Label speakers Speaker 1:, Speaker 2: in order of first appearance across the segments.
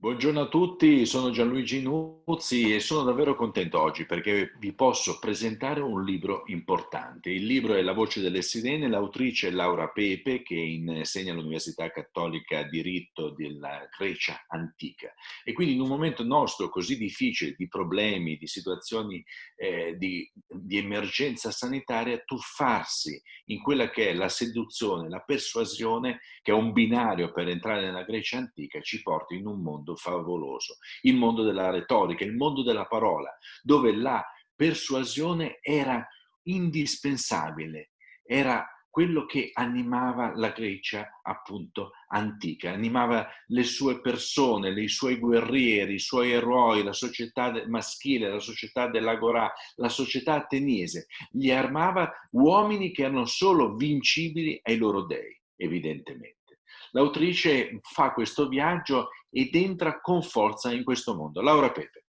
Speaker 1: Buongiorno a tutti, sono Gianluigi Nuzzi e sono davvero contento oggi perché vi posso presentare un libro importante. Il libro è La voce delle sirene, l'autrice Laura Pepe che insegna all'Università Cattolica Diritto della Grecia Antica. E quindi in un momento nostro così difficile di problemi, di situazioni eh, di, di emergenza sanitaria, tuffarsi in quella che è la seduzione, la persuasione, che è un binario per entrare nella Grecia Antica, ci porta in un mondo mondo favoloso, il mondo della retorica, il mondo della parola, dove la persuasione era indispensabile, era quello che animava la Grecia appunto antica, animava le sue persone, i suoi guerrieri, i suoi eroi, la società maschile, la società dell'Agorà, la società ateniese, gli armava uomini che erano solo vincibili ai loro dei, evidentemente. L'autrice fa questo viaggio ed entra con forza in questo mondo. Laura Pepe.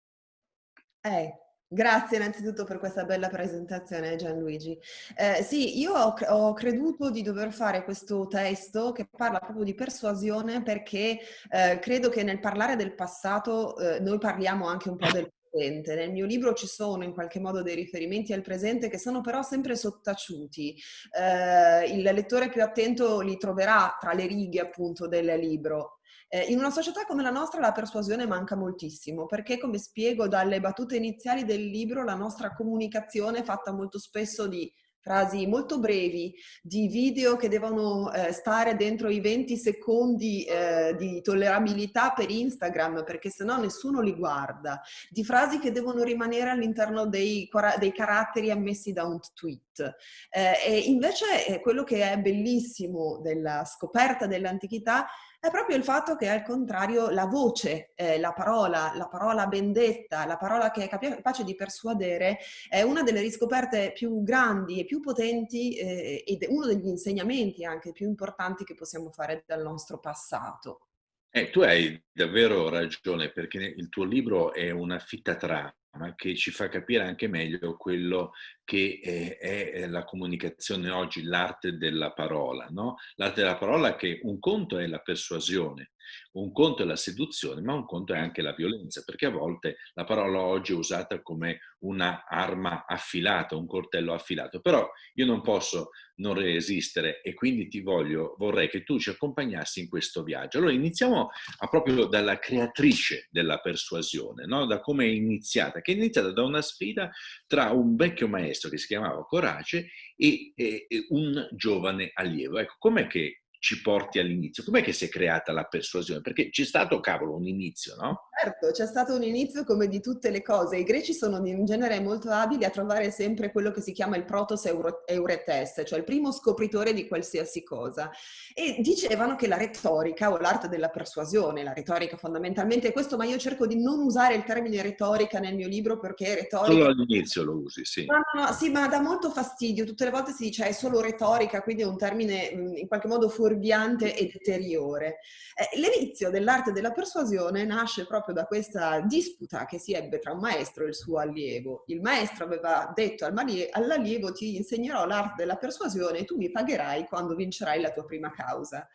Speaker 2: Eh, Grazie innanzitutto per questa bella presentazione Gianluigi. Eh, sì, io ho, ho, creduto di dover fare questo testo che parla proprio di persuasione perché eh, credo che nel parlare del passato eh, noi parliamo anche un po' del presente. Nel mio libro ci sono in qualche modo dei riferimenti al presente che sono però sempre sottaciuti. Eh, il lettore più attento li troverà tra le righe appunto del libro. Eh, in una società come la nostra la persuasione manca moltissimo perché, come spiego dalle battute iniziali del libro, la nostra comunicazione è fatta molto spesso di frasi molto brevi, di video che devono eh, stare dentro i 20 secondi eh, di tollerabilità per Instagram, perché sennò nessuno li guarda, di frasi che devono rimanere all'interno dei, dei, caratteri ammessi da un tweet. Eh, e invece eh, quello che è bellissimo della scoperta dell'antichità è proprio il fatto che al contrario la voce, eh, la parola, la parola bendetta, la parola che è capace di persuadere è una delle riscoperte più grandi e più potenti eh, ed uno degli insegnamenti anche più importanti che possiamo fare dal nostro passato.
Speaker 1: Eh, tu hai davvero ragione perché il tuo libro è una fitta trama che ci fa capire anche meglio quello che è, la comunicazione oggi, l'arte della parola. No? L'arte della parola che un conto è la persuasione, un conto è la seduzione, ma un conto è anche la violenza, perché a volte la parola oggi è usata come un'arma affilata, un coltello affilato. Però io non posso non resistere e quindi ti voglio, vorrei che tu ci accompagnassi in questo viaggio. Allora iniziamo proprio dalla creatrice della persuasione, no? da come è iniziata, che è iniziata da una sfida tra un vecchio maestro che si chiamava Corace e, e, e un giovane allievo. Ecco, com'è che ci porti all'inizio. Com'è che si è creata la persuasione? Perché c'è stato, cavolo, un inizio, no?
Speaker 2: Certo, c'è stato un inizio come di tutte le cose. I greci sono in genere molto abili a trovare sempre quello che si chiama il protos euretes, cioè il primo scopritore di qualsiasi cosa. E dicevano che la retorica o l'arte della persuasione, la retorica fondamentalmente è questo, ma io cerco di non usare il termine retorica nel mio libro perché retorica...
Speaker 1: Solo all'inizio lo usi, sì.
Speaker 2: No, no, no, sì, ma dà molto fastidio. Tutte le volte si dice è solo retorica, quindi è un termine in qualche modo fuori fuorviante e deteriore. Eh, l'inizio dell'arte della persuasione nasce proprio da questa disputa che si ebbe tra un maestro e il suo allievo. Il maestro aveva detto all'allievo ti insegnerò l'arte della persuasione e tu mi pagherai quando vincerai la tua prima causa.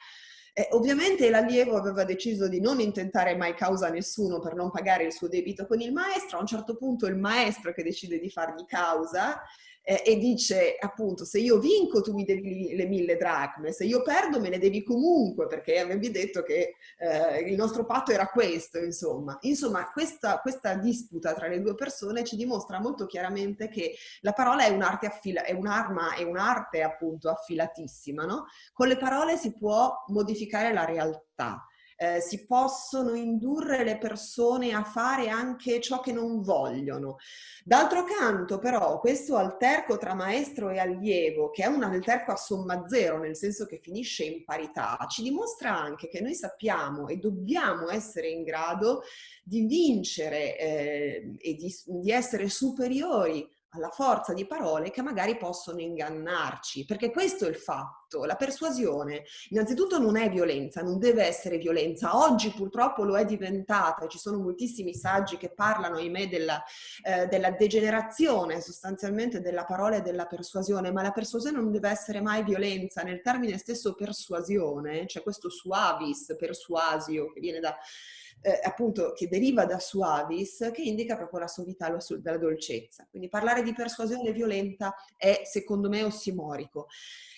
Speaker 2: Eh, ovviamente l'allievo aveva deciso di non intentare mai causa a nessuno per non pagare il suo debito con il maestro, a un certo punto il maestro che decide di fargli causa eh, e dice appunto se io vinco tu mi devi le mille dracme, se io perdo me le devi comunque perché avevi detto che eh, il nostro patto era questo, insomma. Insomma, questa, questa disputa tra le due persone ci dimostra molto chiaramente che la parola è un'arte è un'arma, è un'arte appunto affilatissima, no? Con le parole si può modificare la realtà eh, si possono indurre le persone a fare anche ciò che non vogliono. D'altro canto però questo alterco tra maestro e allievo, che è un alterco a somma zero, nel senso che finisce in parità, ci dimostra anche che noi sappiamo e dobbiamo essere in grado di vincere eh, e di, di essere superiori alla forza di parole che magari possono ingannarci, perché questo è il fatto. La persuasione innanzitutto non è violenza, non deve essere violenza. Oggi purtroppo lo è diventata, ci sono moltissimi saggi che parlano, ahimè, della, eh, della degenerazione sostanzialmente della parola e della persuasione, ma la persuasione non deve essere mai violenza. Nel termine stesso persuasione c'è questo suavis, persuasio, che viene da eh, appunto che deriva da suavis, che indica proprio la suavità e la dolcezza. Quindi parlare di persuasione violenta è secondo me ossimorico.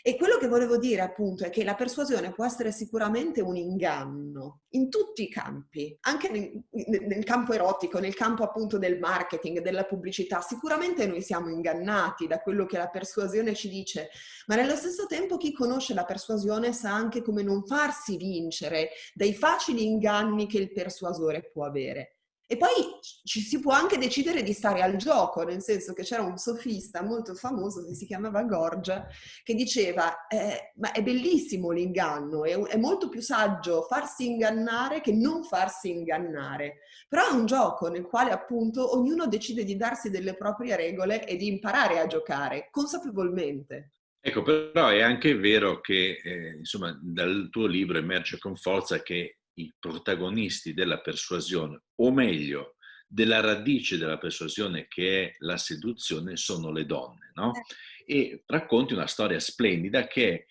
Speaker 2: E quello che volevo dire appunto è che la persuasione può essere sicuramente un inganno in tutti i campi, anche nel, nel, campo erotico, nel campo appunto del marketing, della pubblicità. Sicuramente noi siamo ingannati da quello che la persuasione ci dice, ma nello stesso tempo chi conosce la persuasione sa anche come non farsi vincere dai facili inganni che il persuasore può avere. E poi ci si può anche decidere di stare al gioco, nel senso che c'era un sofista molto famoso che si chiamava Gorgia, che diceva, eh, ma è bellissimo l'inganno, è, è, molto più saggio farsi ingannare che non farsi ingannare. Però è un gioco nel quale appunto ognuno decide di darsi delle proprie regole e di imparare a giocare consapevolmente.
Speaker 1: Ecco, però è anche vero che, eh, insomma, dal tuo libro emerge con forza che i protagonisti della persuasione, o meglio, della radice della persuasione che è la seduzione, sono le donne, no? Eh. E racconti una storia splendida che è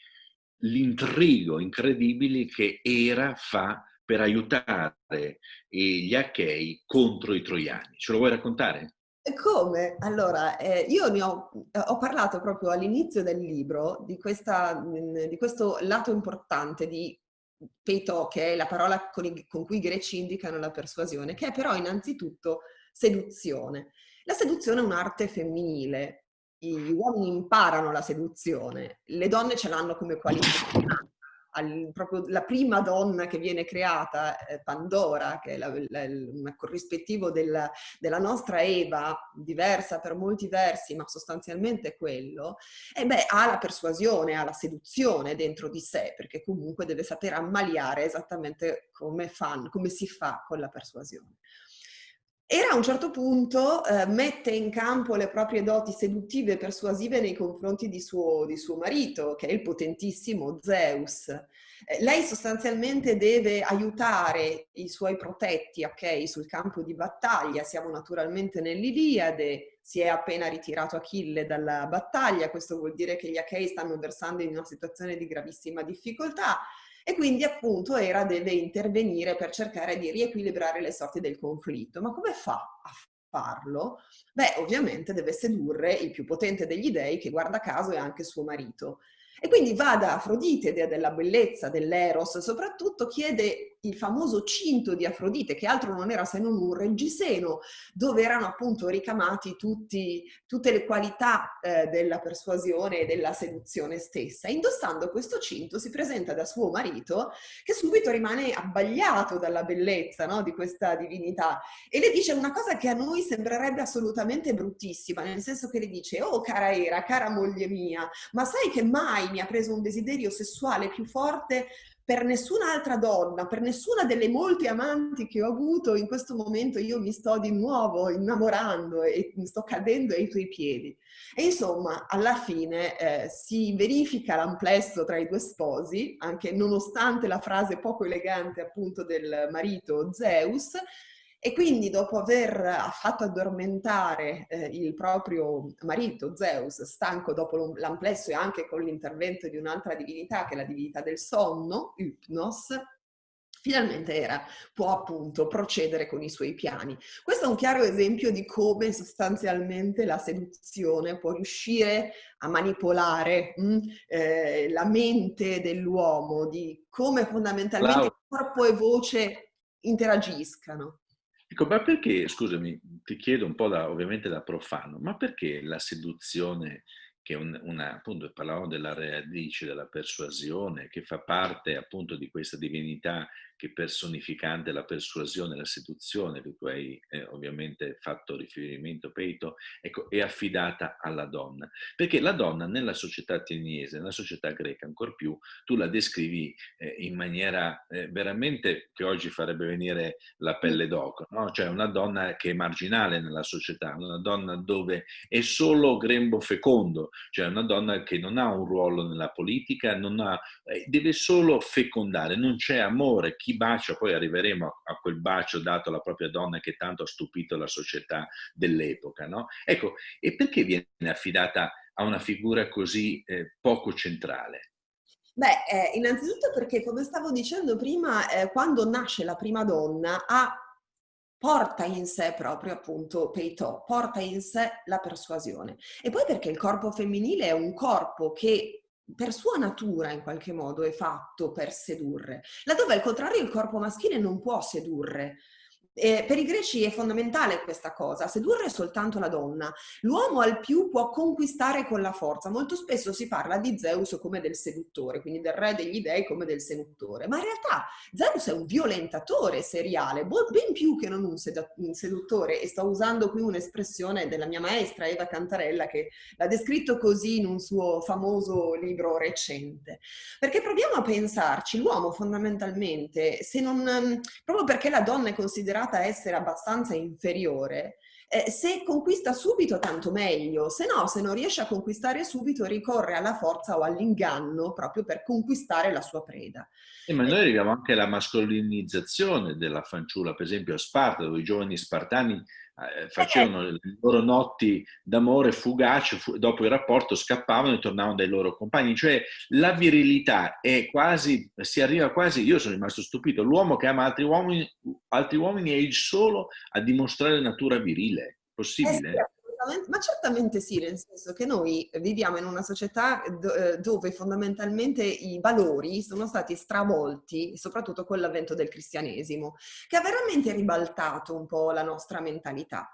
Speaker 1: l'intrigo incredibile che Era fa per aiutare gli Achei contro i Troiani. Ce lo vuoi raccontare?
Speaker 2: Come? Allora, eh, io ne ho, ho, parlato proprio all'inizio del libro di, questa, di questo lato importante di peto, che è la parola con, i, con cui i greci indicano la persuasione, che è però innanzitutto seduzione. La seduzione è un'arte femminile, gli uomini imparano la seduzione, le donne ce l'hanno come qualità al, proprio la prima donna che viene creata, eh, Pandora, che è la, la, un corrispettivo della, della, nostra Eva, diversa per molti versi, ma sostanzialmente quello, e beh, ha la persuasione, ha la seduzione dentro di sé, perché comunque deve saper ammaliare esattamente come, fan, come si fa con la persuasione. Era a un certo punto eh, mette in campo le proprie doti seduttive e persuasive nei confronti di suo, di suo marito, che è il potentissimo Zeus. Eh, lei sostanzialmente deve aiutare i suoi protetti, ok, sul campo di battaglia. Siamo naturalmente nell'Iliade, si è appena ritirato Achille dalla battaglia, questo vuol dire che gli Achei stanno versando in una situazione di gravissima difficoltà e quindi appunto Era deve intervenire per cercare di riequilibrare le sorti del conflitto. Ma come fa a farlo? Beh, ovviamente deve sedurre il più potente degli dei, che guarda caso è anche suo marito. E quindi va da Afrodite, dea della bellezza, dell'Eros, soprattutto chiede il famoso cinto di Afrodite, che altro non era se non un reggiseno, dove erano appunto ricamati tutti, tutte le qualità eh, della persuasione e della seduzione stessa. Indossando questo cinto si presenta da suo marito, che subito rimane abbagliato dalla bellezza no, di questa divinità e le dice una cosa che a noi sembrerebbe assolutamente bruttissima, nel senso che le dice, oh cara Era, cara moglie mia, ma sai che mai mi ha preso un desiderio sessuale più forte per nessun'altra donna, per nessuna delle molte amanti che ho avuto, in questo momento io mi sto di nuovo innamorando e mi sto cadendo ai tuoi piedi. E insomma, alla fine eh, si verifica l'amplesso tra i due sposi, anche nonostante la frase poco elegante appunto del marito Zeus, e quindi dopo aver fatto addormentare eh, il proprio marito Zeus, stanco dopo l'amplesso e anche con l'intervento di un'altra divinità che è la divinità del sonno, Hypnos, finalmente Era può appunto procedere con i suoi piani. Questo è un chiaro esempio di come sostanzialmente la seduzione può riuscire a manipolare mh, mm, eh, la mente dell'uomo, di come fondamentalmente wow. corpo e voce interagiscano.
Speaker 1: Ecco, ma perché, scusami, ti chiedo un po' da, ovviamente da profano, ma perché la seduzione che un, una, appunto parlavamo della radice, della persuasione, che fa parte appunto di questa divinità che personificante la persuasione, la seduzione, di cui hai eh, ovviamente fatto riferimento Peito, ecco, è affidata alla donna. Perché la donna nella società ateniese, nella società greca ancor più, tu la descrivi eh, in maniera eh, veramente che oggi farebbe venire la pelle d'oco, no? cioè una donna che è marginale nella società, una donna dove è solo grembo fecondo, cioè una donna che non ha un ruolo nella politica, ha, eh, deve solo fecondare, non c'è amore, chi bacia, poi arriveremo a, quel bacio dato alla propria donna che tanto ha stupito la società dell'epoca. No? Ecco, e perché viene affidata a una figura così eh, poco centrale?
Speaker 2: Beh, eh, innanzitutto perché, come stavo dicendo prima, eh, quando nasce la prima donna ha, porta in sé proprio appunto Peitò, porta in sé la persuasione. E poi perché il corpo femminile è un corpo che per sua natura in qualche modo è fatto per sedurre, laddove al contrario il corpo maschile non può sedurre, eh, per i greci è fondamentale questa cosa, sedurre soltanto la donna. L'uomo al più può conquistare con la forza. Molto spesso si parla di Zeus come del seduttore, quindi del re degli dei come del seduttore. Ma in realtà Zeus è un violentatore seriale, ben più che non un, un seduttore. E sto usando qui un'espressione della mia maestra Eva Cantarella che l'ha descritto così in un suo famoso libro recente. Perché proviamo a pensarci, l'uomo fondamentalmente, se non, proprio perché la donna è considerata considerata essere abbastanza inferiore, eh, se conquista subito tanto meglio, se no, se non riesce a conquistare subito ricorre alla forza o all'inganno proprio per conquistare la sua preda.
Speaker 1: Eh, ma noi arriviamo anche alla mascolinizzazione della fanciulla, per esempio a Sparta, dove i giovani spartani eh, facevano le loro notti d'amore fugaci, fu dopo il rapporto scappavano e tornavano dai loro compagni, cioè la virilità è quasi, si arriva quasi, io sono rimasto stupito, l'uomo che ama altri uomini, altri uomini è il solo a dimostrare natura virile, possibile? Eh sì
Speaker 2: ma certamente sì, nel senso che noi viviamo in una società eh, dove fondamentalmente i valori sono stati stravolti, soprattutto con l'avvento del cristianesimo, che ha veramente ribaltato un po' la nostra mentalità.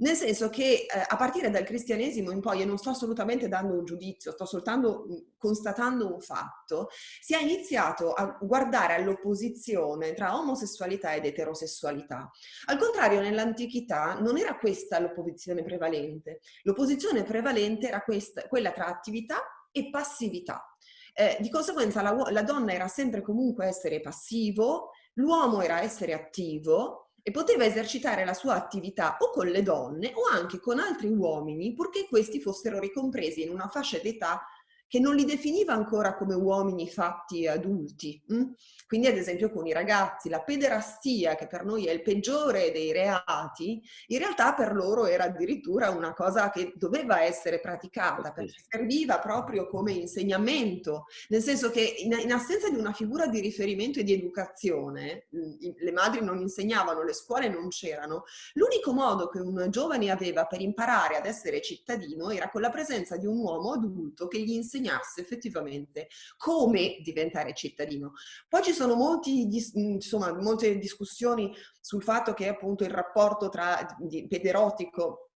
Speaker 2: Nel senso che eh, a partire dal cristianesimo in poi, e non sto assolutamente dando un giudizio, sto soltanto constatando un fatto, si è iniziato a guardare all'opposizione tra omosessualità ed eterosessualità. Al contrario, nell'antichità non era questa l'opposizione prevalente. L'opposizione prevalente era questa, quella tra attività e passività. Eh, di conseguenza la, la donna era sempre comunque essere passivo, l'uomo era essere attivo, e poteva esercitare la sua attività o con le donne o anche con altri uomini purché questi fossero ricompresi in una fascia d'età che non li definiva ancora come uomini fatti adulti. Hm? Quindi ad esempio con i ragazzi, la pederastia, che per noi è il peggiore dei reati, in realtà per loro era addirittura una cosa che doveva essere praticata, perché serviva proprio come insegnamento, nel senso che in, in assenza di una figura di riferimento e di educazione, le madri non insegnavano, le scuole non c'erano, l'unico modo che un giovane aveva per imparare ad essere cittadino era con la presenza di un uomo adulto che gli insegnava insegnasse effettivamente come diventare cittadino. Poi ci sono molti, insomma, molte discussioni sul fatto che appunto il rapporto tra pederotico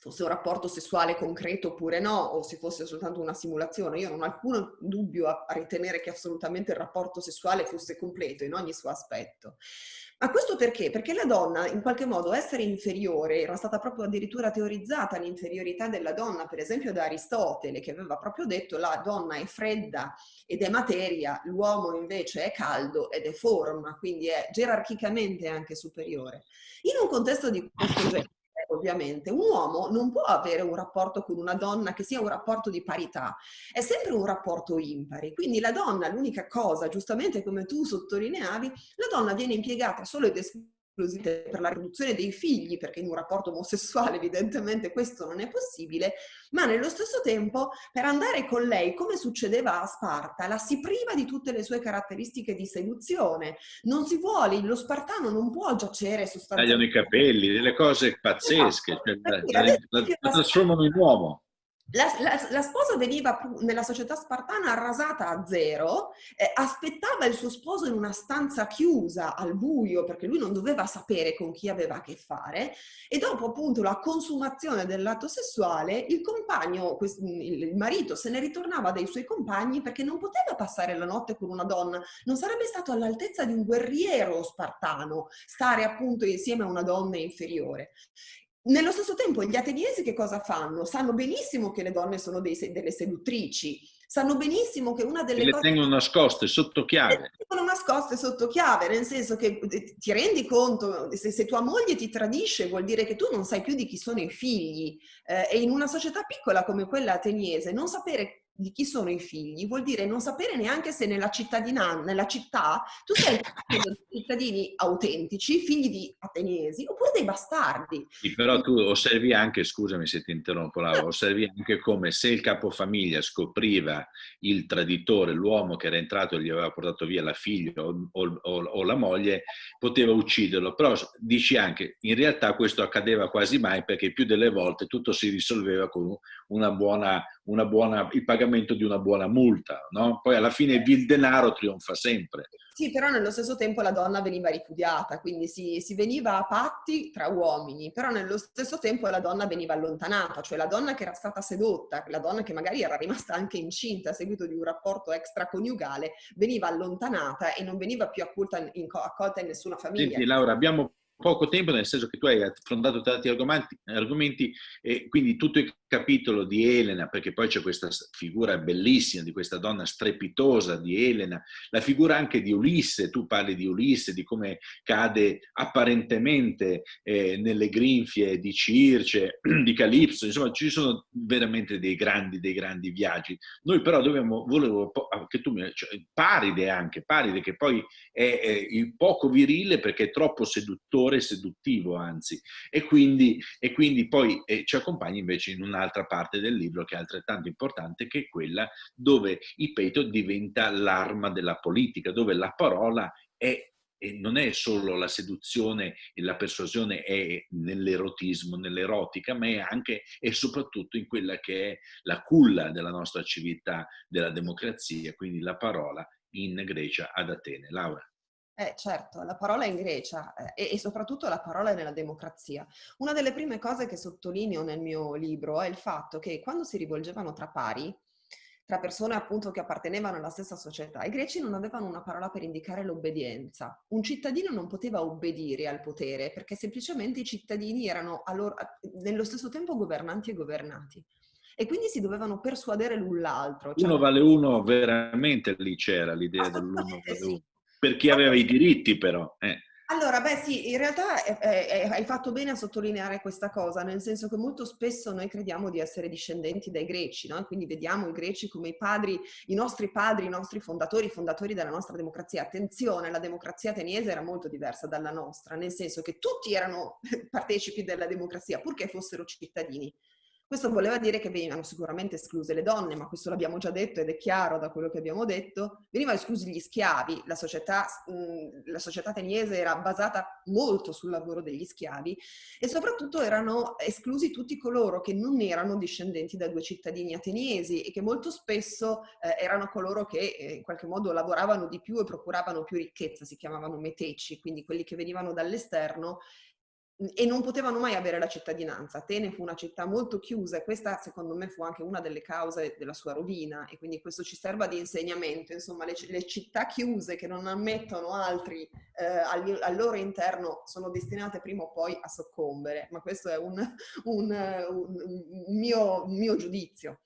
Speaker 2: fosse un rapporto sessuale concreto oppure no, o se fosse soltanto una simulazione. Io non ho alcun dubbio a, ritenere che assolutamente il rapporto sessuale fosse completo in ogni suo aspetto. Ma questo perché? Perché la donna, in qualche modo, essere inferiore, era stata proprio addirittura teorizzata l'inferiorità della donna, per esempio da Aristotele, che aveva proprio detto la donna è fredda ed è materia, l'uomo invece è caldo ed è forma, quindi è gerarchicamente anche superiore. In un contesto di questo genere, ovviamente, un uomo non può avere un rapporto con una donna che sia un rapporto di parità, è sempre un rapporto impari. Quindi la donna, l'unica cosa, giustamente come tu sottolineavi, la donna viene impiegata solo ed esclusivamente per la riduzione dei figli, perché in un rapporto omosessuale evidentemente questo non è possibile, ma nello stesso tempo per andare con lei, come succedeva a Sparta, la si priva di tutte le sue caratteristiche di seduzione. Non si vuole, lo spartano non può giacere
Speaker 1: sostanzialmente. Tagliano i capelli, delle cose pazzesche, esatto. cioè, la, la, la, la trasformano in uomo.
Speaker 2: La, la, la, sposa veniva nella società spartana rasata a zero, eh, aspettava il suo sposo in una stanza chiusa al buio perché lui non doveva sapere con chi aveva a che fare e dopo appunto la consumazione dell'atto sessuale il compagno, il marito se ne ritornava dai suoi compagni perché non poteva passare la notte con una donna, non sarebbe stato all'altezza di un guerriero spartano stare appunto insieme a una donna inferiore. Nello stesso tempo gli ateniesi che cosa fanno? Sanno benissimo che le donne sono dei, delle seduttrici, sanno benissimo che una delle
Speaker 1: e le
Speaker 2: cose...
Speaker 1: tengono nascoste sotto chiave. Le
Speaker 2: tengono nascoste sotto chiave, nel senso che eh, ti rendi conto, se, se, tua moglie ti tradisce vuol dire che tu non sai più di chi sono i figli eh, e in una società piccola come quella ateniese non sapere di chi sono i figli vuol dire non sapere neanche se nella nella città, tu sei cittadini autentici, figli di ateniesi, oppure dei bastardi.
Speaker 1: Sì, però tu osservi anche, scusami se ti interrompo Laura, osservi anche come se il capofamiglia scopriva il traditore, l'uomo che era entrato e gli aveva portato via la figlia o, o, o la moglie, poteva ucciderlo. Però dici anche, in realtà questo accadeva quasi mai perché più delle volte tutto si risolveva con una buona, buona, il pagamento di una buona multa. No? Poi alla fine il denaro trionfa sempre.
Speaker 2: Sì, però nello stesso tempo la donna veniva ripudiata, quindi si, si, veniva a patti tra uomini, però nello stesso tempo la donna veniva allontanata, cioè la donna che era stata sedotta, la donna che magari era rimasta anche incinta a seguito di un rapporto extraconiugale, veniva allontanata e non veniva più accolta in, accolta in nessuna famiglia.
Speaker 1: Senti Laura, abbiamo poco tempo, nel senso che tu hai affrontato tanti argomenti, argomenti e quindi tutto il capitolo di Elena, perché poi c'è questa figura bellissima di questa donna strepitosa di Elena, la figura anche di Ulisse, tu parli di Ulisse, di come cade apparentemente eh, nelle grinfie di Circe, di Calipso, insomma ci sono veramente dei grandi, dei grandi viaggi. Noi però dobbiamo, volevo che tu mi, cioè, Paride anche, Paride che poi è, è poco virile perché è troppo seduttore seduttivo anzi, e quindi, e quindi poi eh, ci accompagna invece in un'altra parte del libro che è altrettanto importante, che è quella dove il peto diventa l'arma della politica, dove la parola è e non è solo la seduzione e la persuasione è nell'erotismo, nell'erotica, ma è anche e soprattutto in quella che è la culla della nostra civiltà, della democrazia, quindi la parola in Grecia ad Atene. Laura.
Speaker 2: Eh, certo, la parola è in Grecia eh, e, soprattutto la parola è nella democrazia. Una delle prime cose che sottolineo nel mio libro è il fatto che quando si rivolgevano tra pari, tra persone appunto che appartenevano alla stessa società, i greci non avevano una parola per indicare l'obbedienza. Un cittadino non poteva obbedire al potere perché semplicemente i cittadini erano loro, nello stesso tempo governanti e governati e quindi si dovevano persuadere l'un l'altro.
Speaker 1: Cioè... Uno vale uno, veramente lì c'era l'idea dell'uno vale sì. Per chi aveva i diritti però. Eh.
Speaker 2: Allora, beh sì, in realtà è, hai fatto bene a sottolineare questa cosa, nel senso che molto spesso noi crediamo di essere discendenti dai greci, no? quindi vediamo i greci come i padri, i nostri padri, i nostri fondatori, i fondatori della nostra democrazia. Attenzione, la democrazia ateniese era molto diversa dalla nostra, nel senso che tutti erano partecipi della democrazia, purché fossero cittadini. Questo voleva dire che venivano sicuramente escluse le donne, ma questo l'abbiamo già detto ed è chiaro da quello che abbiamo detto. Venivano esclusi gli schiavi, la società, la società ateniese era basata molto sul lavoro degli schiavi e soprattutto erano esclusi tutti coloro che non erano discendenti da due cittadini ateniesi e che molto spesso eh, erano coloro che eh, in qualche modo lavoravano di più e procuravano più ricchezza, si chiamavano meteci, quindi quelli che venivano dall'esterno e non potevano mai avere la cittadinanza. Atene fu una città molto chiusa e questa secondo me fu anche una delle cause della sua rovina e quindi questo ci serva di insegnamento, insomma le, le città chiuse che non ammettono altri eh, al, al, loro interno sono destinate prima o poi a soccombere, ma questo è un, un, un, un mio, mio giudizio.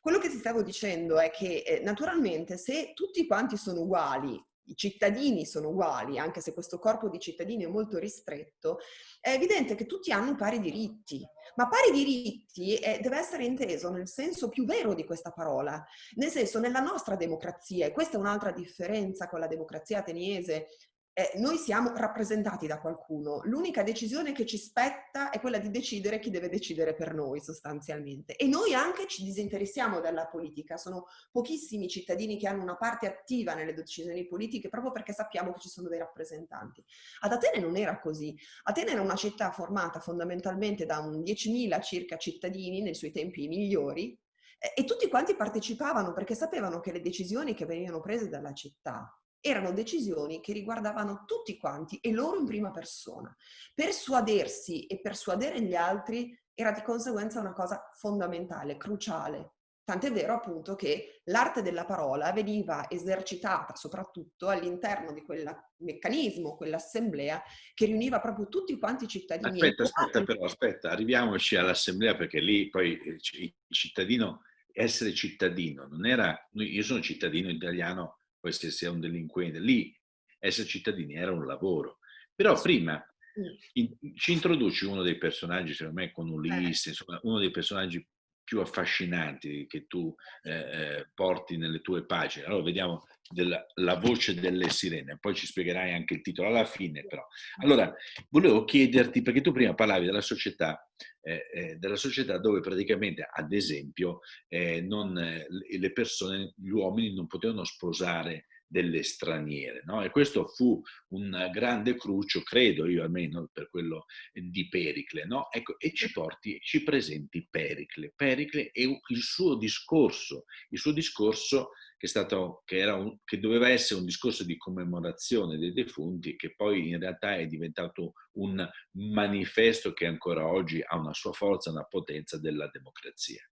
Speaker 2: Quello che ti stavo dicendo è che eh, naturalmente se tutti quanti sono uguali i cittadini sono uguali, anche se questo corpo di cittadini è molto ristretto, è evidente che tutti hanno pari diritti. Ma pari diritti è, deve essere inteso nel senso più vero di questa parola, nel senso nella nostra democrazia, e questa è un'altra differenza con la democrazia ateniese eh, noi siamo rappresentati da qualcuno, l'unica decisione che ci spetta è quella di decidere chi deve decidere per noi sostanzialmente. E noi anche ci disinteressiamo della politica, sono pochissimi cittadini che hanno una parte attiva nelle decisioni politiche proprio perché sappiamo che ci sono dei rappresentanti. Ad Atene non era così, Atene era una città formata fondamentalmente da un 10.000 circa cittadini nei suoi tempi migliori e tutti quanti partecipavano perché sapevano che le decisioni che venivano prese dalla città erano decisioni che riguardavano tutti quanti e loro in prima persona. Persuadersi e persuadere gli altri era di conseguenza una cosa fondamentale, cruciale. Tant'è vero appunto che l'arte della parola veniva esercitata soprattutto all'interno di quel meccanismo, quell'assemblea che riuniva proprio tutti quanti i cittadini.
Speaker 1: Aspetta, aspetta però, aspetta, arriviamoci all'assemblea perché lì poi il cittadino, essere cittadino, non era, io sono cittadino italiano poi se sei un delinquente, lì essere cittadini era un lavoro. Però prima in, ci introduci uno dei personaggi, secondo me, con Ulisse, insomma, uno dei personaggi più affascinanti che tu eh, eh, porti nelle tue pagine. Allora vediamo della, la voce delle sirene, poi ci spiegherai anche il titolo alla fine però. Allora, volevo chiederti, perché tu prima parlavi della società, eh, eh, della società dove praticamente, ad esempio, eh, non, eh, le persone, gli uomini non potevano sposare delle straniere. No? E questo fu un grande crucio, credo io almeno per quello di Pericle. No? Ecco, e ci porti, ci presenti Pericle. Pericle e il suo discorso, il suo discorso che, stato, che, un, che, doveva essere un discorso di commemorazione dei defunti, che poi in realtà è diventato un manifesto che ancora oggi ha una sua forza, una potenza della democrazia.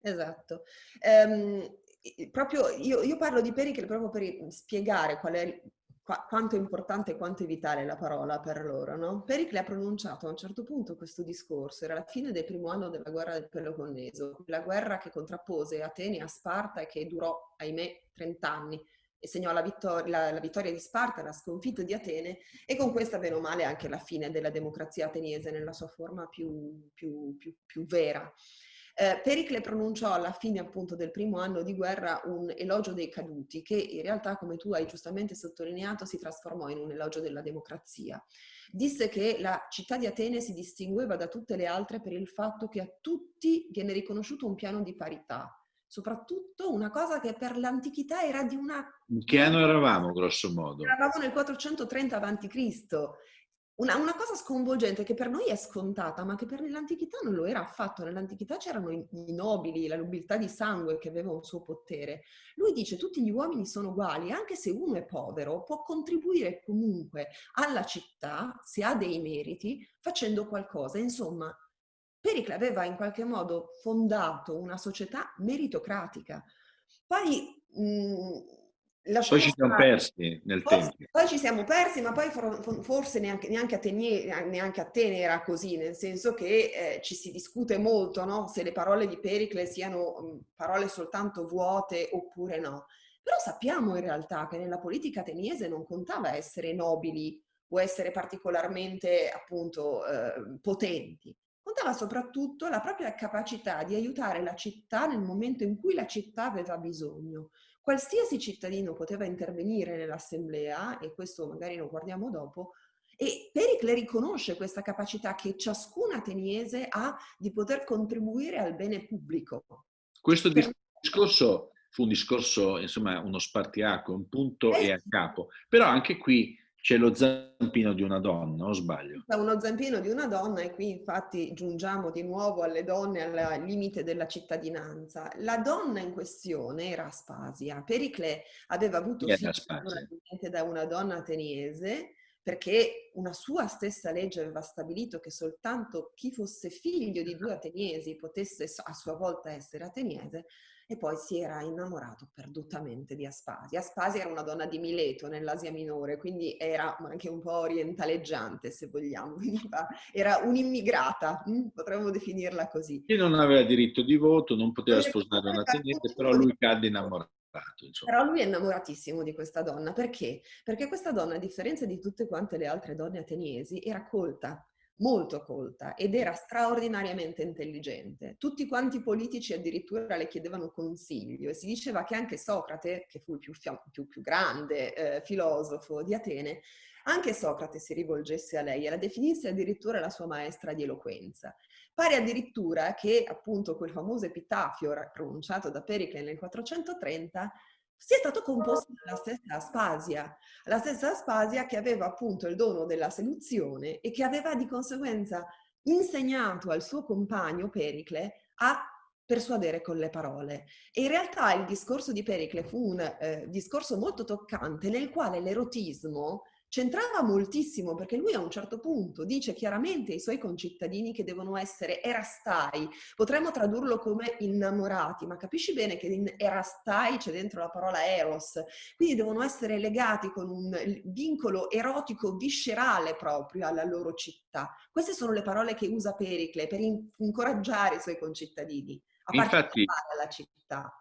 Speaker 2: Esatto. Um, proprio io, io, parlo di Pericle proprio per spiegare qual è, qua, quanto è importante e quanto è vitale la parola per loro. No? Pericle ha pronunciato a un certo punto questo discorso, era la fine del primo anno della guerra del Peloponneso, la guerra che contrappose Atene a Sparta e che durò, ahimè, 30 anni e segnò la vittoria, la, la vittoria, di Sparta, la sconfitta di Atene e con questa, bene o male, anche la fine della democrazia ateniese nella sua forma più, più, più, più vera. Eh, Pericle pronunciò alla fine appunto del primo anno di guerra un elogio dei caduti che in realtà, come tu hai giustamente sottolineato, si trasformò in un elogio della democrazia. Disse che la città di Atene si distingueva da tutte le altre per il fatto che a tutti viene riconosciuto un piano di parità, soprattutto una cosa che per l'antichità era di una...
Speaker 1: In che anno eravamo, grosso modo?
Speaker 2: Eravamo nel 430 a.C. Una, una, cosa sconvolgente che per noi è scontata, ma che per l'antichità non lo era affatto. Nell'antichità c'erano i, i, nobili, la nobiltà di sangue che aveva un suo potere. Lui dice tutti gli uomini sono uguali, anche se uno è povero, può contribuire comunque alla città, se ha dei meriti, facendo qualcosa. Insomma, Pericle aveva in qualche modo fondato una società meritocratica. Poi mh,
Speaker 1: poi ci siamo persi nel
Speaker 2: poi,
Speaker 1: tempo.
Speaker 2: Poi ci siamo persi, ma poi for, forse neanche, neanche, Atene, neanche Atene era così, nel senso che eh, ci si discute molto no? se le parole di Pericle siano mh, parole soltanto vuote oppure no. Però sappiamo in realtà che nella politica ateniese non contava essere nobili o essere particolarmente appunto eh, potenti. Contava soprattutto la propria capacità di aiutare la città nel momento in cui la città aveva bisogno. Qualsiasi cittadino poteva intervenire nell'assemblea, e questo magari lo guardiamo dopo, e Pericle riconosce questa capacità che ciascun ateniese ha di poter contribuire al bene pubblico.
Speaker 1: Questo discorso fu un discorso, insomma, uno spartiacque, un punto eh, e a capo. Però anche qui c'è lo zampino di una donna, o sbaglio?
Speaker 2: C'è uno zampino di una donna e qui infatti giungiamo di nuovo alle donne al limite della cittadinanza. La donna in questione era Aspasia. Pericle aveva avuto figlio da una donna ateniese perché una sua stessa legge aveva stabilito che soltanto chi fosse figlio di due ateniesi potesse a sua volta essere ateniese e poi si era innamorato perdutamente di Aspasia. Aspasia era una donna di Mileto nell'Asia Minore, quindi era anche un po' orientaleggiante se vogliamo, era un'immigrata, hm, potremmo definirla così.
Speaker 1: E non aveva diritto di voto, non poteva sposare una tenente, però lui cadde innamorato. Insomma.
Speaker 2: Però lui è innamoratissimo di questa donna, perché? Perché questa donna, a differenza di tutte quante le altre donne ateniesi, era colta, molto colta ed era straordinariamente intelligente. Tutti quanti i politici addirittura le chiedevano consiglio e si diceva che anche Socrate, che fu il più, più, più grande eh, filosofo di Atene, anche Socrate si rivolgesse a lei e la definisse addirittura la sua maestra di eloquenza. Pare addirittura che appunto quel famoso epitafio pronunciato da Pericle nel 430 sia stato composto dalla stessa Aspasia, la stessa Aspasia che aveva appunto il dono della seduzione e che aveva di conseguenza insegnato al suo compagno Pericle a persuadere con le parole. E in realtà il discorso di Pericle fu un eh, discorso molto toccante nel quale l'erotismo c'entrava moltissimo perché lui a un certo punto dice chiaramente ai suoi concittadini che devono essere erastai, potremmo tradurlo come innamorati, ma capisci bene che in erastai c'è dentro la parola eros, quindi devono essere legati con un vincolo erotico viscerale proprio alla loro città. Queste sono le parole che usa Pericle per incoraggiare i suoi concittadini a
Speaker 1: Infatti,
Speaker 2: partecipare alla città.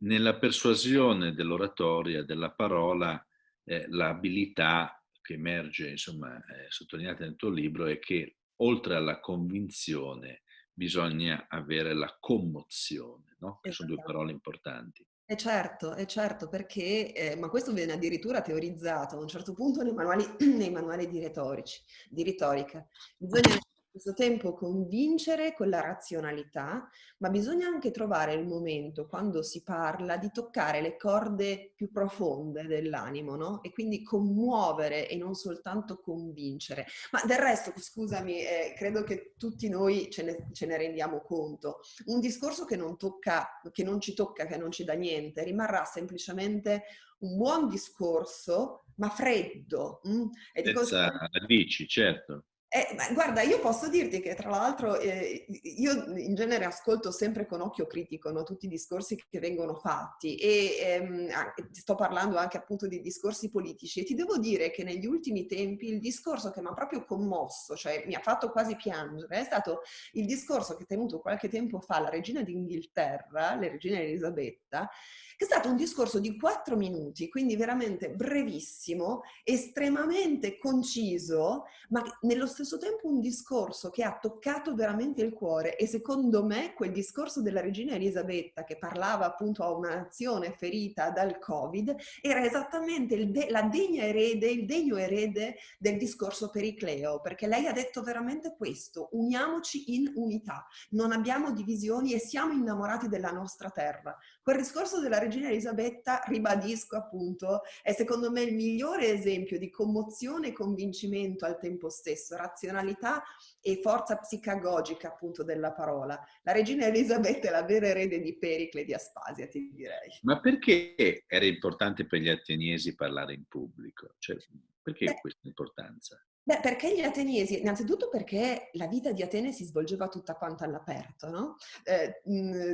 Speaker 1: Nella persuasione dell'oratoria, della parola, eh, l'abilità che emerge, insomma, eh, sottolineata nel tuo libro è che oltre alla convinzione bisogna avere la commozione, no? che sono due parole importanti.
Speaker 2: E certo, e certo, perché, eh, ma questo viene addirittura teorizzato a un certo punto nei manuali, nei manuali di, retorici, di retorica. Bisogna stesso tempo convincere con la razionalità, ma bisogna anche trovare il momento, quando si parla, di toccare le corde più profonde dell'animo, no? E quindi commuovere e non soltanto convincere. Ma del resto, scusami, eh, credo che tutti noi ce ne, ce ne, rendiamo conto. Un discorso che non, tocca, che non ci tocca, che non ci dà niente, rimarrà semplicemente un buon discorso, ma freddo.
Speaker 1: Mm? E Senza radici, certo.
Speaker 2: Eh, guarda, io posso dirti che tra l'altro eh, io in genere ascolto sempre con occhio critico no, tutti i discorsi che vengono fatti e ehm, sto parlando anche appunto di discorsi politici e ti devo dire che negli ultimi tempi il discorso che mi ha proprio commosso, cioè mi ha fatto quasi piangere, è stato il discorso che ha tenuto qualche tempo fa la regina d'Inghilterra, la regina Elisabetta, che è stato un discorso di quattro minuti, quindi veramente brevissimo, estremamente conciso, ma nello stesso tempo un discorso che ha toccato veramente il cuore e secondo me quel discorso della regina Elisabetta che parlava appunto a una nazione ferita dal Covid era esattamente de la degna erede, il degno erede del discorso pericleo, perché lei ha detto veramente questo, uniamoci in unità, non abbiamo divisioni e siamo innamorati della nostra terra. Quel discorso della regina Elisabetta, ribadisco appunto, è secondo me il migliore esempio di commozione e convincimento al tempo stesso, razionalità e forza psicagogica appunto della parola. La regina Elisabetta è la vera erede di Pericle e di Aspasia, ti direi.
Speaker 1: Ma perché era importante per gli ateniesi parlare in pubblico? Cioè, perché Beh, questa importanza?
Speaker 2: Beh, perché gli ateniesi? Innanzitutto perché la vita di Atene si svolgeva tutta quanta all'aperto, no? Eh,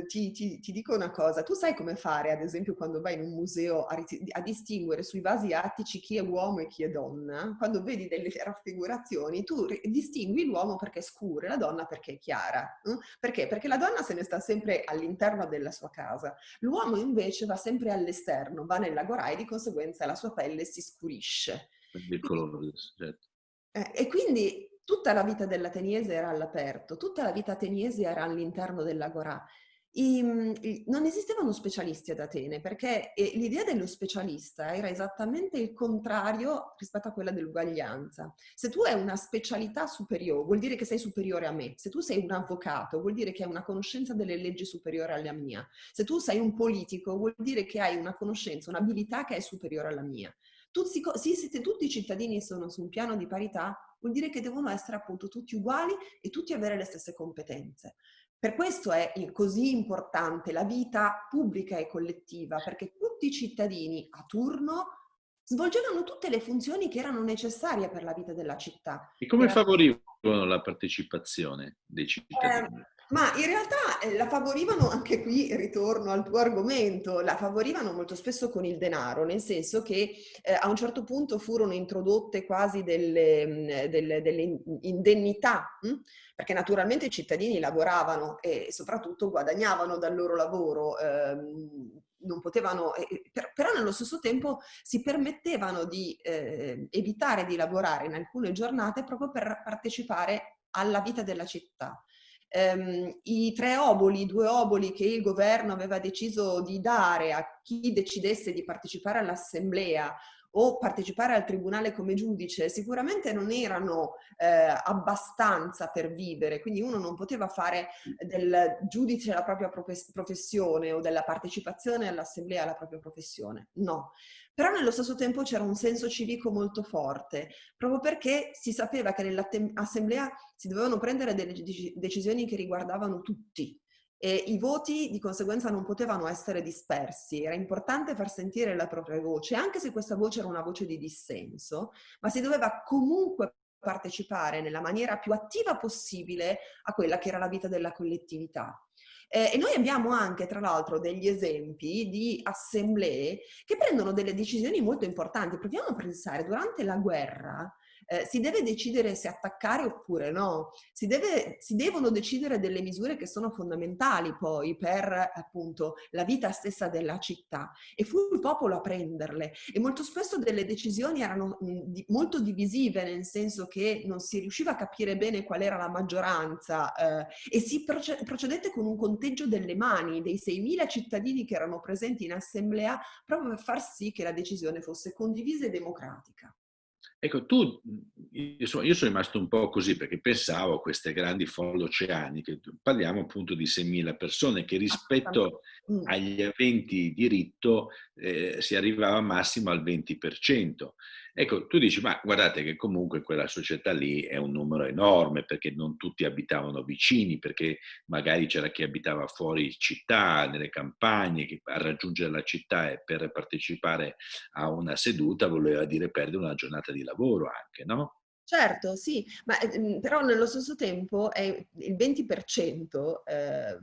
Speaker 2: ti, ti, ti, dico una cosa, tu sai come fare, ad esempio, quando vai in un museo a, a, distinguere sui vasi attici chi è uomo e chi è donna? Quando vedi delle raffigurazioni, tu distingui l'uomo perché è scuro e la donna perché è chiara. Eh? Perché? Perché la donna se ne sta sempre all'interno della sua casa, l'uomo invece va sempre all'esterno, va nell'agorà e di conseguenza la sua pelle si scurisce.
Speaker 1: Il colore, certo.
Speaker 2: Eh, e quindi tutta la vita dell'ateniese era all'aperto, tutta la vita ateniese era all'interno dell'agorà. Mm, non esistevano specialisti ad Atene perché l'idea dello specialista era esattamente il contrario rispetto a quella dell'uguaglianza. Se tu hai una specialità superiore, vuol dire che sei superiore a me. Se tu sei un avvocato, vuol dire che hai una conoscenza delle leggi superiore alla mia. Se tu sei un politico, vuol dire che hai una conoscenza, un'abilità che è superiore alla mia tutti, siete tutti cittadini sono su un piano di parità, vuol dire che devono essere appunto tutti uguali e tutti avere le stesse competenze. Per questo è così importante la vita pubblica e collettiva, perché tutti i cittadini a turno svolgevano tutte le funzioni che erano necessarie per la vita della città.
Speaker 1: E come favorivano la partecipazione dei cittadini?
Speaker 2: Eh, ma in realtà eh, la favorivano, anche qui ritorno al tuo argomento, la favorivano molto spesso con il denaro, nel senso che eh, a un certo punto furono introdotte quasi delle, delle, delle indennità, mh? Hm? perché naturalmente i cittadini lavoravano e soprattutto guadagnavano dal loro lavoro, ehm, non potevano, per, però nello stesso tempo si permettevano di eh, evitare di lavorare in alcune giornate proprio per partecipare alla vita della città ehm, i tre oboli, i due oboli che il governo aveva deciso di dare a chi decidesse di partecipare all'assemblea o partecipare al tribunale come giudice sicuramente non erano eh, abbastanza per vivere, quindi uno non poteva fare del giudice la propria professione o della partecipazione all'assemblea la propria professione, no. Però nello stesso tempo c'era un senso civico molto forte, proprio perché si sapeva che nell'assemblea si dovevano prendere delle decisioni che riguardavano tutti, e i voti di conseguenza non potevano essere dispersi, era importante far sentire la propria voce, anche se questa voce era una voce di dissenso, ma si doveva comunque partecipare nella maniera più attiva possibile a quella che era la vita della collettività. Eh, e noi abbiamo anche, tra l'altro, degli esempi di assemblee che prendono delle decisioni molto importanti. Proviamo a pensare, durante la guerra, eh, si deve decidere se attaccare oppure no, si, deve, si devono decidere delle misure che sono fondamentali poi per appunto la vita stessa della città. E fu il popolo a prenderle. E molto spesso delle decisioni erano mh, di, molto divisive nel senso che non si riusciva a capire bene qual era la maggioranza eh, e si proce procedette con un conteggio delle mani dei 6.000 cittadini che erano presenti in assemblea proprio per far sì che la decisione fosse condivisa e democratica.
Speaker 1: Ecco, tu, insomma, io sono rimasto un po' così perché pensavo a queste grandi folle oceaniche, parliamo appunto di 6.000 persone che rispetto mm. agli aventi diritto eh, si arrivava massimo al 20%. Ecco, tu dici, ma guardate che comunque quella società lì è un numero enorme perché non tutti abitavano vicini, perché magari c'era chi abitava fuori città, nelle campagne, che a raggiungere la città e per partecipare a una seduta voleva dire perdere una giornata di lavoro anche, no?
Speaker 2: Certo, sì, ma ehm, però nello stesso tempo il 20% eh,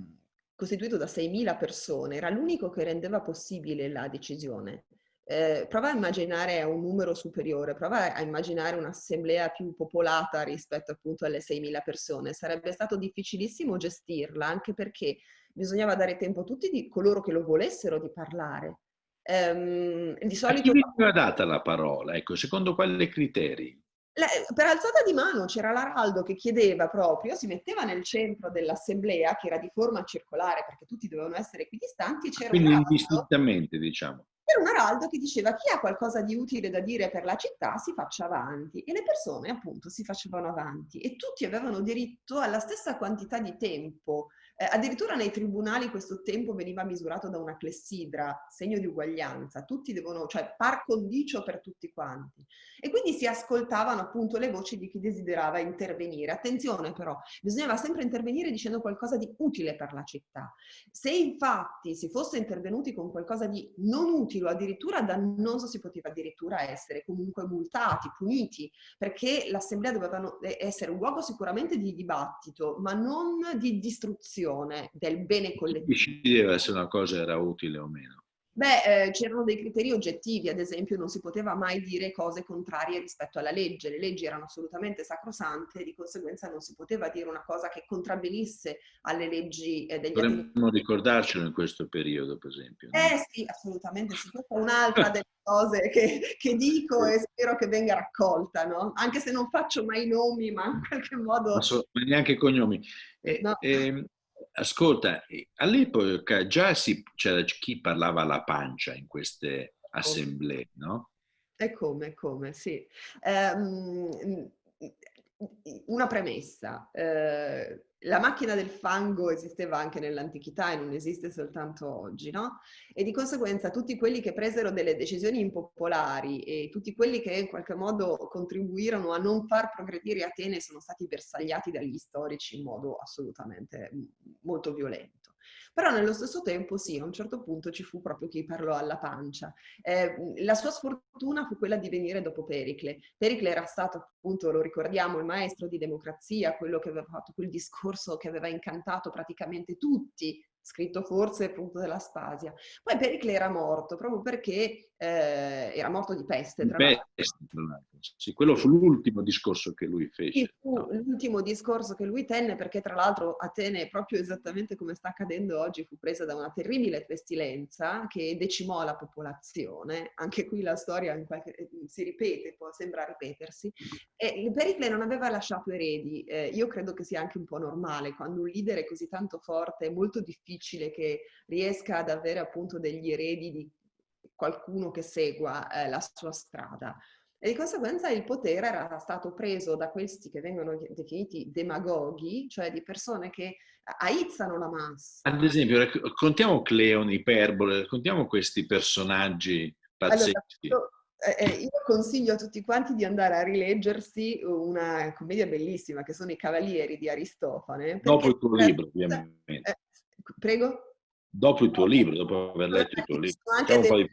Speaker 2: costituito da 6.000 persone era l'unico che rendeva possibile la decisione. Eh, prova a immaginare un numero superiore, prova a immaginare un'assemblea più popolata rispetto appunto alle 6.000 persone. Sarebbe stato difficilissimo gestirla, anche perché bisognava dare tempo a tutti di coloro che lo volessero di parlare.
Speaker 1: Ehm, di solito... A chi veniva data la parola? Ecco, secondo quali criteri?
Speaker 2: La, per alzata di mano c'era l'Araldo che chiedeva proprio, si metteva nel centro dell'assemblea, che era di forma circolare perché tutti dovevano essere equidistanti.
Speaker 1: Quindi indistintamente, diciamo.
Speaker 2: C'era un araldo che diceva chi ha qualcosa di utile da dire per la città si faccia avanti. E le persone appunto si facevano avanti. E tutti avevano diritto alla stessa quantità di tempo eh, addirittura nei tribunali questo tempo veniva misurato da una clessidra, segno di uguaglianza, tutti devono, cioè par condicio per tutti quanti. E quindi si ascoltavano appunto le voci di chi desiderava intervenire. Attenzione però, bisognava sempre intervenire dicendo qualcosa di utile per la città. Se infatti si fosse intervenuti con qualcosa di non utile o addirittura dannoso, si poteva addirittura essere comunque multati, puniti, perché l'assemblea doveva essere un luogo sicuramente di dibattito, ma non di distruzione promozione del bene collettivo.
Speaker 1: Decideva se una cosa era utile o meno.
Speaker 2: Beh, eh, c'erano dei criteri oggettivi, ad esempio non si poteva mai dire cose contrarie rispetto alla legge, le leggi erano assolutamente sacrosante e di conseguenza non si poteva dire una cosa che contravvenisse alle leggi eh, degli
Speaker 1: Dovremmo ricordarcelo in questo periodo, per esempio.
Speaker 2: No? Eh sì, assolutamente sì, questa è un'altra delle cose che, che, dico e spero che venga raccolta, no? Anche se non faccio mai nomi, ma in qualche modo... Ma,
Speaker 1: so, ma neanche cognomi. Eh, no. eh, ascolta, all'epoca già c'era chi parlava alla pancia in queste assemblee, no?
Speaker 2: E come, come, sì. Um, una premessa. Uh, la macchina del fango esisteva anche nell'antichità e non esiste soltanto oggi, no? E di conseguenza tutti quelli che presero delle decisioni impopolari e tutti quelli che in qualche modo contribuirono a non far progredire Atene sono stati bersagliati dagli storici in modo assolutamente molto violento. Però nello stesso tempo sì, a un certo punto ci fu proprio chi parlò alla pancia. Eh, la sua sfortuna fu quella di venire dopo Pericle. Pericle era stato appunto, lo ricordiamo, il maestro di democrazia, quello che aveva fatto quel discorso che aveva incantato praticamente tutti scritto forse appunto della Spasia. Poi Pericle era morto proprio perché eh, era morto di peste. Tra
Speaker 1: peste, sì, quello fu l'ultimo discorso che lui fece.
Speaker 2: No? l'ultimo discorso che lui tenne perché tra l'altro Atene, proprio esattamente come sta accadendo oggi, fu presa da una terribile pestilenza che decimò la popolazione. Anche qui la storia qualche, si ripete, può, sembra ripetersi. E Pericle non aveva lasciato eredi. Eh, io credo che sia anche un po' normale quando un leader è così tanto forte, è molto difficile che riesca ad avere appunto degli eredi di qualcuno che segua eh, la sua strada. E di conseguenza il potere era stato preso da questi che vengono definiti demagoghi, cioè di persone che aizzano la massa.
Speaker 1: Ad esempio, raccontiamo Cleone, Iperbole, raccontiamo questi personaggi pazzeschi.
Speaker 2: Allora, eh, eh, io consiglio a tutti quanti di andare a rileggersi una commedia bellissima che sono I Cavalieri di Aristofane.
Speaker 1: Dopo il tuo libro, ovviamente. Eh,
Speaker 2: prego?
Speaker 1: dopo il tuo libro, dopo aver letto il tuo libro. Dei,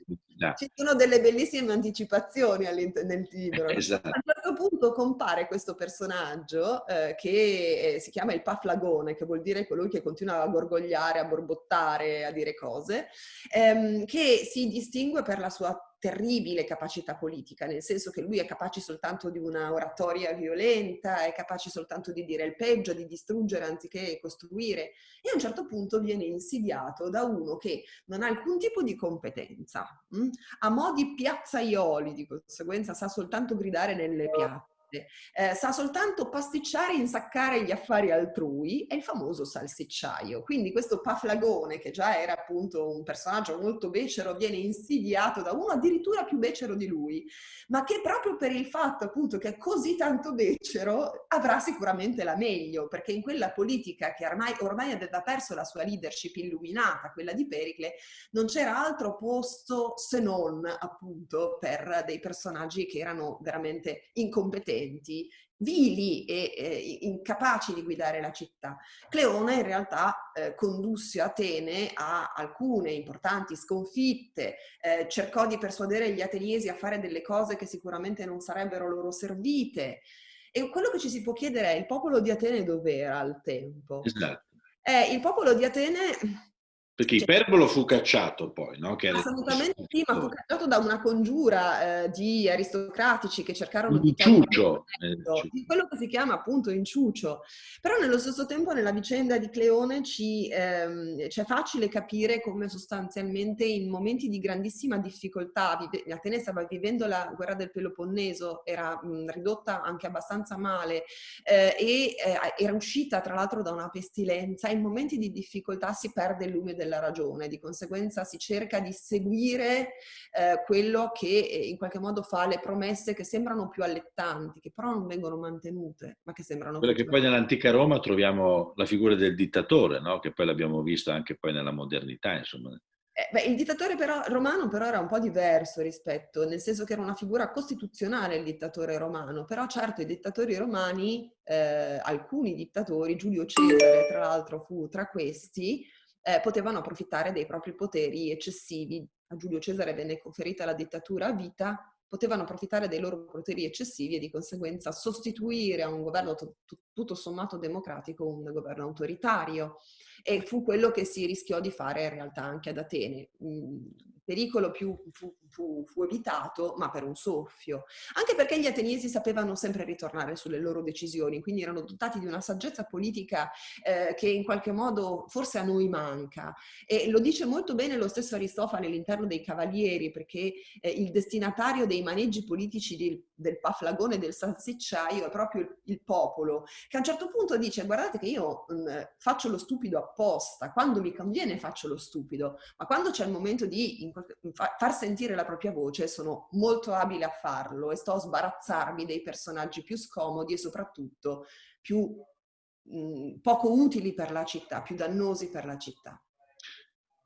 Speaker 2: ci sono delle bellissime anticipazioni nel libro.
Speaker 1: Esatto. A
Speaker 2: un certo punto compare questo personaggio eh, che eh, si chiama il paflagone, che vuol dire colui che continua a gorgogliare, a borbottare, a dire cose, ehm, che si distingue per la sua terribile capacità politica, nel senso che lui è capace soltanto di una oratoria violenta, è capace soltanto di dire il peggio, di distruggere anziché costruire e a un certo punto viene insidiato da uno che non ha alcun tipo di competenza, mh? Mm? ha modi piazzaioli, di conseguenza sa soltanto gridare nelle piazze eh, sa soltanto pasticciare e insaccare gli affari altrui, è il famoso salsicciaio. Quindi questo Paflagone, che già era appunto un personaggio molto becero, viene insidiato da uno addirittura più becero di lui, ma che proprio per il fatto appunto che è così tanto becero avrà sicuramente la meglio, perché in quella politica che ormai, ormai aveva perso la sua leadership illuminata, quella di Pericle, non c'era altro posto se non appunto per dei personaggi che erano veramente incompetenti potenti, vili e eh, incapaci di guidare la città. Cleone in realtà eh, condusse Atene a alcune importanti sconfitte, eh, cercò di persuadere gli ateniesi a fare delle cose che sicuramente non sarebbero loro servite. E quello che ci si può chiedere è il popolo di Atene dov'era al tempo?
Speaker 1: Esatto.
Speaker 2: Eh, il popolo di Atene
Speaker 1: perché cioè, Iperbolo fu cacciato poi, no?
Speaker 2: Che assolutamente sì, ma fu cacciato da una congiura eh, di aristocratici che cercarono di...
Speaker 1: Inciucio!
Speaker 2: Di quello che si chiama appunto inciucio. Però nello stesso tempo nella vicenda di Cleone ci, ehm, c'è facile capire come sostanzialmente in momenti di grandissima difficoltà, vive, Atene stava vivendo la guerra del Peloponneso, era mh, ridotta anche abbastanza male eh, e eh, era uscita tra l'altro da una pestilenza, in momenti di difficoltà si perde il lume della della ragione, di conseguenza si cerca di seguire eh, quello che eh, in qualche modo fa le promesse che sembrano più allettanti, che però non vengono mantenute, ma che sembrano
Speaker 1: Quella che poi nell'antica Roma troviamo la figura del dittatore, no? che poi l'abbiamo visto anche poi nella modernità, insomma.
Speaker 2: Eh, beh, il dittatore però, romano però era un po' diverso rispetto, nel senso che era una figura costituzionale il dittatore romano, però certo i dittatori romani, eh, alcuni dittatori, Giulio Cesare tra l'altro fu tra questi, eh, potevano approfittare dei propri poteri eccessivi. A Giulio Cesare venne conferita la dittatura a vita, potevano approfittare dei loro poteri eccessivi e di conseguenza sostituire a un governo tutto sommato democratico un governo autoritario. E fu quello che si rischiò di fare in realtà anche ad Atene. Mm, pericolo più fu, fu, fu, evitato, ma per un soffio. Anche perché gli ateniesi sapevano sempre ritornare sulle loro decisioni, quindi erano dotati di una saggezza politica eh, che in qualche modo forse a noi manca. E lo dice molto bene lo stesso Aristofane all'interno dei Cavalieri, perché eh, il destinatario dei maneggi politici di, del Paflagone e del Salsicciaio è proprio il, il, popolo, che a un certo punto dice guardate che io mh, mm, faccio lo stupido apposta, quando mi conviene faccio lo stupido, ma quando c'è il momento di far sentire la propria voce, sono molto abile a farlo e sto a sbarazzarmi dei personaggi più scomodi e soprattutto più mh, poco utili per la città, più dannosi per la città.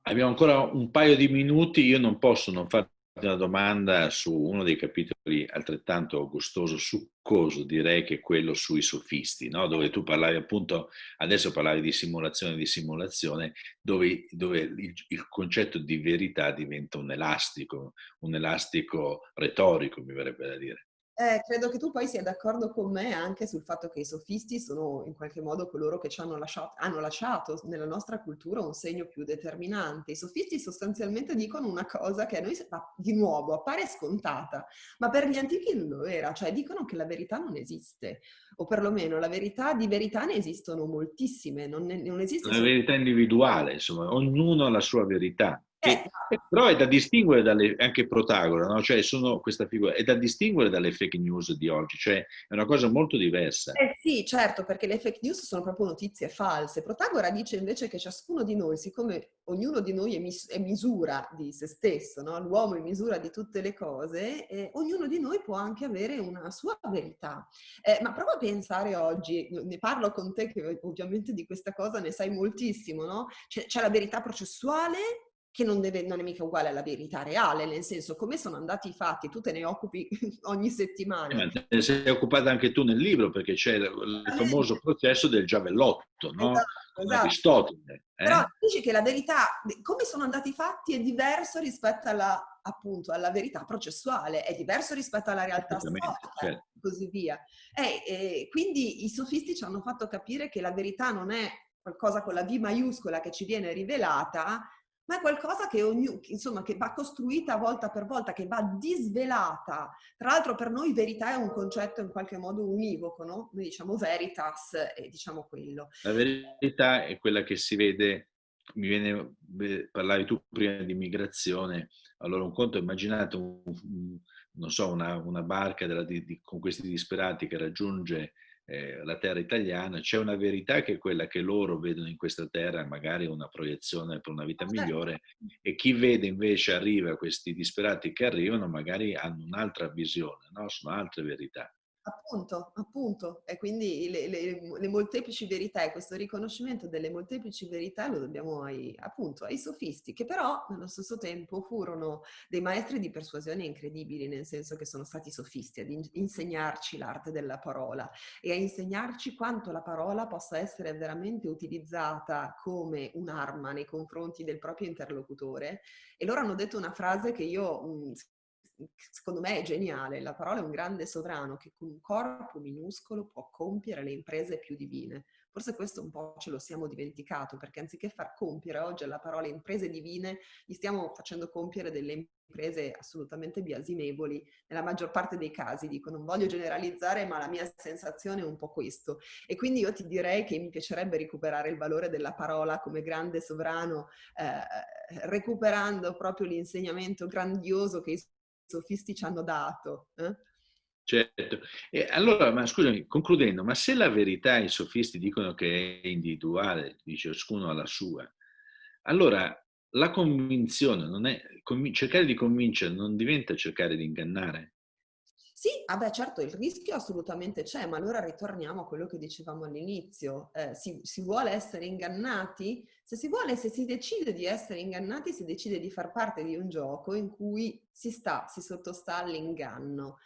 Speaker 1: Abbiamo ancora un paio di minuti, io non posso non fare una domanda su uno dei capitoli altrettanto gustoso, succoso, direi che è quello sui sofisti, no? dove tu parlavi appunto, adesso parlavi di simulazione di simulazione, dove, dove il, il, concetto di verità diventa un elastico, un elastico retorico, mi verrebbe da dire.
Speaker 2: Eh, credo che tu poi sia d'accordo con me anche sul fatto che i sofisti sono in qualche modo coloro che ci hanno lasciato, hanno lasciato nella nostra cultura un segno più determinante. I sofisti sostanzialmente dicono una cosa che a noi di nuovo appare scontata, ma per gli antichi non lo era, cioè dicono che la verità non esiste, o perlomeno la verità di verità ne esistono moltissime, non, ne, non esiste...
Speaker 1: Una verità individuale, insomma, ognuno ha la sua verità. Eh, però è da distinguere dalle, anche Protagora, no? cioè sono questa figura, è da distinguere dalle fake news di oggi, cioè è una cosa molto diversa.
Speaker 2: Eh sì, certo, perché le fake news sono proprio notizie false. Protagora dice invece che ciascuno di noi, siccome ognuno di noi è, mis- è misura di se stesso, no? l'uomo è misura di tutte le cose, eh, ognuno di noi può anche avere una sua verità. Eh, ma prova a pensare oggi, ne parlo con te che ovviamente di questa cosa ne sai moltissimo, no? C'è la verità processuale che non, deve, non, è mica uguale alla verità reale, nel senso come sono andati i fatti, tu te ne occupi ogni settimana.
Speaker 1: Eh, te ne sei occupata anche tu nel libro perché c'è il famoso processo del giavellotto, no? Esatto, esatto. Aristotele.
Speaker 2: Eh? Però dici che la verità, come sono andati i fatti è diverso rispetto alla, appunto, alla verità processuale, è diverso rispetto alla realtà storica certo. e così via. E, e, quindi i sofisti ci hanno fatto capire che la verità non è qualcosa con la V maiuscola che ci viene rivelata, Ma è qualcosa che, ognu insomma, che va costruita volta per volta, che va disvelata. Tra l'altro per noi verità è un concetto in qualche modo univoco, no? Noi diciamo veritas e diciamo quello.
Speaker 1: La verità è quella che si vede, mi viene, parlavi tu prima di migrazione, allora un conto, immaginate un, non so, una, una barca della, di, di, con questi disperati che raggiunge eh, la terra italiana, c'è una verità che è quella che loro vedono in questa terra, magari una proiezione per una vita certo. migliore, e chi vede invece arriva, questi disperati che arrivano, magari hanno un'altra visione, no? sono altre verità.
Speaker 2: Appunto, appunto. E quindi le, le, le, molteplici verità e questo riconoscimento delle molteplici verità lo dobbiamo ai, appunto ai sofisti, che però nello stesso tempo furono dei maestri di persuasione incredibili, nel senso che sono stati sofisti ad in, insegnarci l'arte della parola e a insegnarci quanto la parola possa essere veramente utilizzata come un'arma nei confronti del proprio interlocutore. E loro hanno detto una frase che io secondo me è geniale, la parola è un grande sovrano che con un corpo minuscolo può compiere le imprese più divine. Forse questo un po' ce lo siamo dimenticato, perché anziché far compiere oggi alla parola imprese divine, gli stiamo facendo compiere delle imprese assolutamente biasimevoli, nella maggior parte dei casi, dico, non voglio generalizzare, ma la mia sensazione è un po' questo. E quindi io ti direi che mi piacerebbe recuperare il valore della parola come grande sovrano, eh, recuperando proprio l'insegnamento grandioso che i sofisti ci hanno dato. Eh?
Speaker 1: Certo. E allora, ma scusami, concludendo, ma se la verità i sofisti dicono che è individuale, dice ciascuno la sua, allora la convinzione non è, cercare di convincere non diventa cercare di ingannare?
Speaker 2: Sì, ah certo, il rischio assolutamente c'è, ma allora ritorniamo a quello che dicevamo all'inizio. Eh, si, si, vuole essere ingannati? Se si vuole, se si decide di essere ingannati, si decide di far parte di un gioco in cui si sta, si sottostà all'inganno.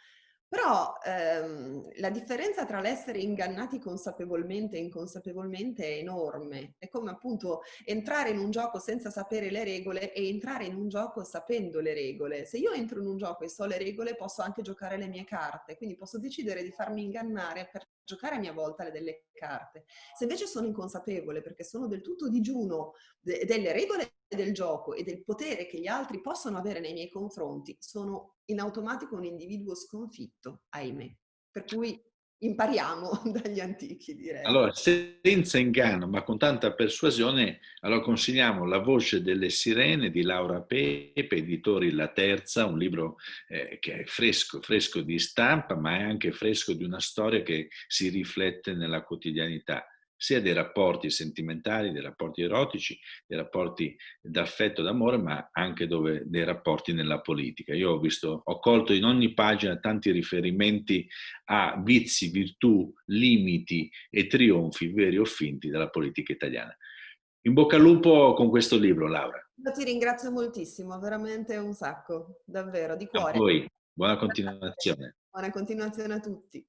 Speaker 2: Però ehm, la differenza tra l'essere ingannati consapevolmente e inconsapevolmente è enorme. È come appunto entrare in un gioco senza sapere le regole e entrare in un gioco sapendo le regole. Se io entro in un gioco e so le regole posso anche giocare le mie carte, quindi posso decidere di farmi ingannare per giocare a mia volta le delle carte. Se invece sono inconsapevole perché sono del tutto digiuno de delle regole del gioco e del potere che gli altri possono avere nei miei confronti, sono in automatico un individuo sconfitto, ahimè. Per cui impariamo dagli antichi, direi.
Speaker 1: Allora, senza inganno, ma con tanta persuasione, allora consigliamo La voce delle sirene di Laura Pepe, editori La Terza, un libro eh, che è fresco, fresco di stampa, ma è anche fresco di una storia che si riflette nella quotidianità sia dei rapporti sentimentali, dei rapporti erotici, dei rapporti d'affetto, d'amore, ma anche dove, dei rapporti nella politica. Io ho visto, ho colto in ogni pagina tanti riferimenti a vizi, virtù, limiti e trionfi veri o finti della politica italiana. In bocca al lupo con questo libro, Laura.
Speaker 2: Io ti ringrazio moltissimo, veramente un sacco, davvero, di cuore.
Speaker 1: A voi, buona continuazione.
Speaker 2: Buona continuazione a tutti.